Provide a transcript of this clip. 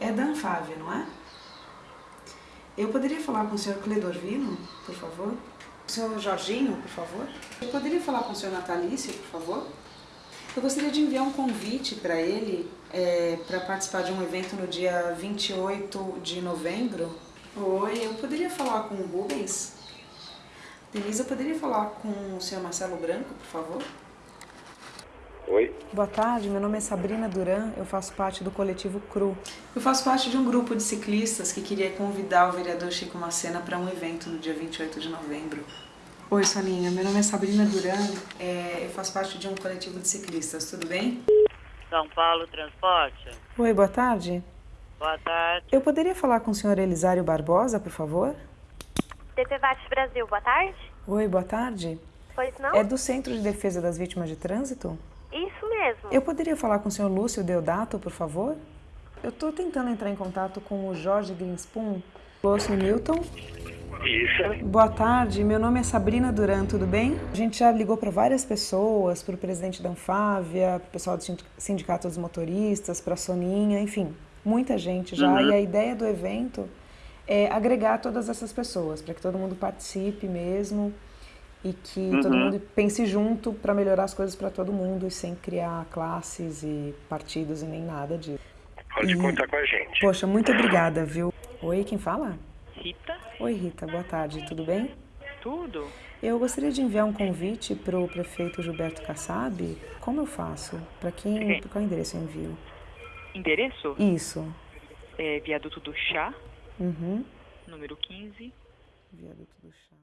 É da Anfávia, não é? Eu poderia falar com o senhor Cledorvino, por favor? O senhor Jorginho, por favor? Eu poderia falar com o senhor Natalício, por favor? Eu gostaria de enviar um convite para ele é, para participar de um evento no dia 28 de novembro. Oi, eu poderia falar com o Rubens? Denise, eu poderia falar com o senhor Marcelo Branco, por favor? Oi? Boa tarde, meu nome é Sabrina Duran, eu faço parte do coletivo CRU. Eu faço parte de um grupo de ciclistas que queria convidar o vereador Chico Macena para um evento no dia 28 de novembro. Oi, Soninha, meu nome é Sabrina Duran, é, eu faço parte de um coletivo de ciclistas, tudo bem? São Paulo Transporte. Oi, boa tarde. Boa tarde. Eu poderia falar com o senhor Elisário Barbosa, por favor? DPVAT Brasil, boa tarde. Oi, boa tarde. Pois não? É do Centro de Defesa das Vítimas de Trânsito? Mesmo. Eu poderia falar com o senhor Lúcio Deodato, por favor? Eu estou tentando entrar em contato com o Jorge Greenspoon. Lúcio Newton. Isso. Boa tarde, meu nome é Sabrina Duran, tudo bem? A gente já ligou para várias pessoas, para o presidente da Anfávia, para o pessoal do Sindicato dos Motoristas, para a Soninha, enfim, muita gente já. Uhum. E a ideia do evento é agregar todas essas pessoas, para que todo mundo participe mesmo e que todo Uhum. mundo pense junto para melhorar as coisas para todo mundo e sem criar classes e partidos e nem nada disso. Pode E- contar com a gente. Poxa, muito obrigada, viu? Oi, quem fala? Rita? Oi, Rita, boa tarde, tudo bem? Tudo? Eu gostaria de enviar um convite para o prefeito Gilberto Kassab. Como eu faço? Para quem? Pra qual endereço eu envio? Endereço? Isso. É Viaduto do Chá, Uhum. número 15. Viaduto do Chá.